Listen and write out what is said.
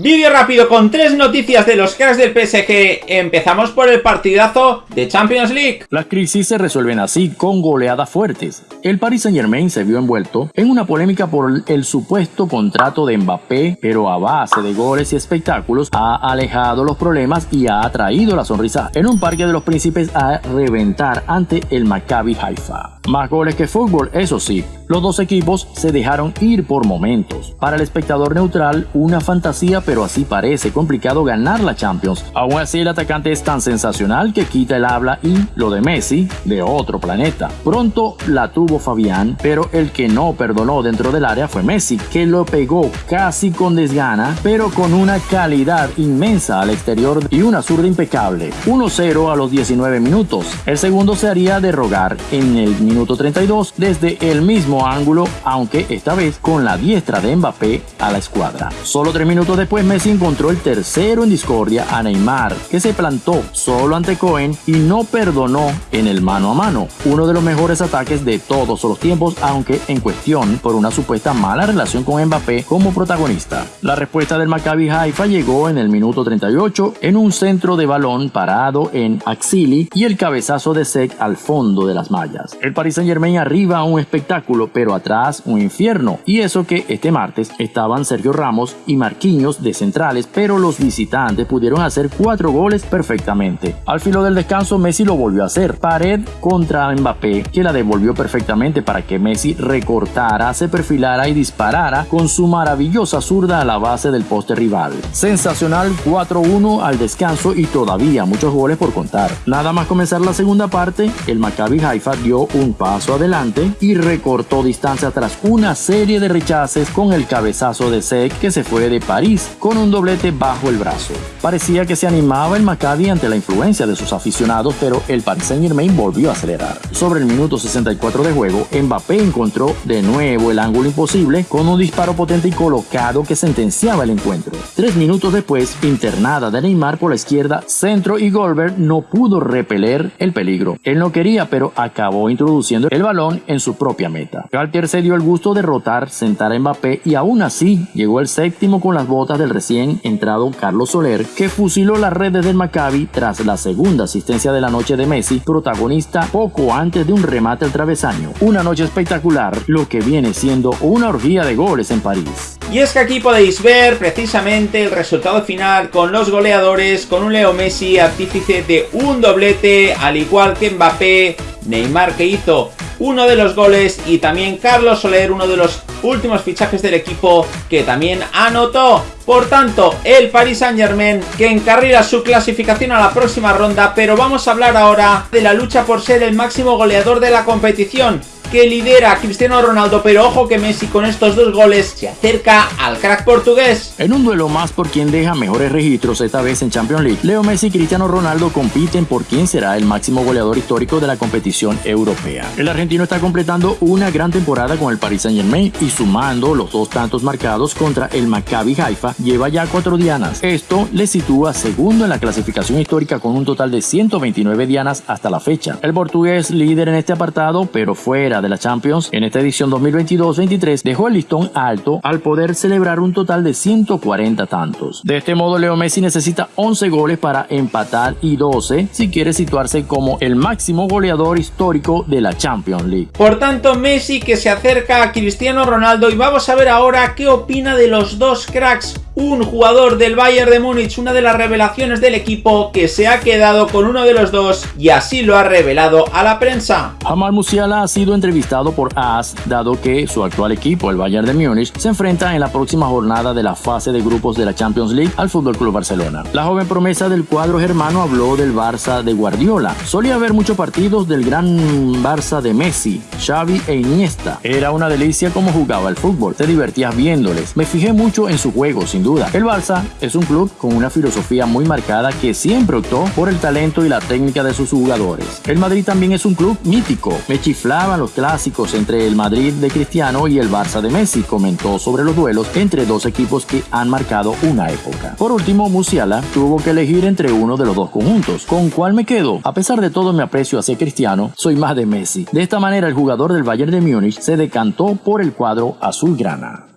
Vídeo rápido con tres noticias de los cracks del PSG. Empezamos por el partidazo de Champions League. Las crisis se resuelven así, con goleadas fuertes. El Paris Saint Germain se vio envuelto en una polémica por el supuesto contrato de Mbappé, pero a base de goles y espectáculos ha alejado los problemas y ha traído la sonrisa en un parque de los príncipes a reventar ante el Maccabi Haifa. Más goles que fútbol, eso sí, los dos equipos se dejaron ir por momentos. Para el espectador neutral, una fantasía, pero así parece complicado ganar la Champions. Aún así, el atacante es tan sensacional que quita el habla y lo de Messi, de otro planeta. Pronto la tuvo Fabián, pero el que no perdonó dentro del área fue Messi, que lo pegó casi con desgana, pero con una calidad inmensa al exterior y una zurda impecable. 1-0 a los 19 minutos. El segundo se haría de rogar en el minuto 32 desde el mismo ángulo, aunque esta vez con la diestra de Mbappé a la escuadra. Solo tres minutos después Messi encontró el tercero en discordia a Neymar, que se plantó solo ante Cohen y no perdonó en el mano a mano, uno de los mejores ataques de todos los tiempos, aunque en cuestión por una supuesta mala relación con Mbappé como protagonista. La respuesta del Maccabi Haifa llegó en el minuto 38 en un centro de balón parado en Axili y el cabezazo de Sek al fondo de las mallas. El Saint Germain arriba un espectáculo, pero atrás un infierno. Y eso que este martes estaban Sergio Ramos y Marquinhos de centrales, pero los visitantes pudieron hacer cuatro goles perfectamente. Al filo del descanso, Messi lo volvió a hacer. Pared contra Mbappé, que la devolvió perfectamente para que Messi recortara, se perfilara y disparara con su maravillosa zurda a la base del poste rival. Sensacional 4-1 al descanso y todavía muchos goles por contar. Nada más comenzar la segunda parte, el Maccabi Haifa dio un paso adelante y recortó distancia tras una serie de rechaces con el cabezazo de Sek que se fue de París con un doblete bajo el brazo. Parecía que se animaba el Maccabi ante la influencia de sus aficionados, pero el Paris Saint Germain volvió a acelerar. Sobre el minuto 64 de juego, Mbappé encontró de nuevo el ángulo imposible con un disparo potente y colocado que sentenciaba el encuentro. Tres minutos después, internada de Neymar por la izquierda, centro y Goldberg no pudo repeler el peligro. Él no quería, pero acabó introduciendo el balón en su propia meta. Galtier se dio el gusto de rotar, sentar a Mbappé y aún así llegó el séptimo con las botas del recién entrado Carlos Soler, que fusiló las redes del Maccabi tras la segunda asistencia de la noche de Messi, protagonista poco antes de un remate al travesaño. Una noche espectacular, lo que viene siendo una orgía de goles en París. Y es que aquí podéis ver precisamente el resultado final con los goleadores, con un Leo Messi artífice de un doblete, al igual que Mbappé, Neymar que hizo uno de los goles y también Carlos Soler, uno de los últimos fichajes del equipo que también anotó. Por tanto, el Paris Saint Germain que encarrila su clasificación a la próxima ronda, pero vamos a hablar ahora de la lucha por ser el máximo goleador de la competición que lidera a Cristiano Ronaldo, pero ojo que Messi con estos dos goles se acerca al crack portugués. En un duelo más por quien deja mejores registros esta vez en Champions League, Leo Messi y Cristiano Ronaldo compiten por quién será el máximo goleador histórico de la competición europea. El argentino está completando una gran temporada con el Paris Saint Germain y sumando los dos tantos marcados contra el Maccabi Haifa, lleva ya cuatro dianas. Esto le sitúa segundo en la clasificación histórica con un total de 129 dianas hasta la fecha. El portugués líder en este apartado, pero fuera de la Champions en esta edición 2022-23 dejó el listón alto al poder celebrar un total de 140 tantos. De este modo, Leo Messi necesita 11 goles para empatar y 12 si quiere situarse como el máximo goleador histórico de la Champions League. Por tanto, Messi que se acerca a Cristiano Ronaldo y vamos a ver ahora qué opina de los dos cracks un jugador del Bayern de Múnich, una de las revelaciones del equipo que se ha quedado con uno de los dos y así lo ha revelado a la prensa. Jamal Musiala ha sido entrevistado por AS dado que su actual equipo, el Bayern de Múnich, se enfrenta en la próxima jornada de la fase de grupos de la Champions League al FC Barcelona. La joven promesa del cuadro germano habló del Barça de Guardiola. Solía haber muchos partidos del gran Barça de Messi, Xavi e Iniesta. Era una delicia cómo jugaba el fútbol, te divertías viéndoles. Me fijé mucho en su juego, sin duda el Barça es un club con una filosofía muy marcada que siempre optó por el talento y la técnica de sus jugadores. El Madrid también es un club mítico. Me chiflaban los clásicos entre el Madrid de Cristiano y el Barça de Messi, comentó sobre los duelos entre dos equipos que han marcado una época. Por último, Musiala tuvo que elegir entre uno de los dos conjuntos. ¿Con cuál me quedo? A pesar de todo mi aprecio hacia Cristiano, soy más de Messi. De esta manera, el jugador del Bayern de Múnich se decantó por el cuadro azulgrana.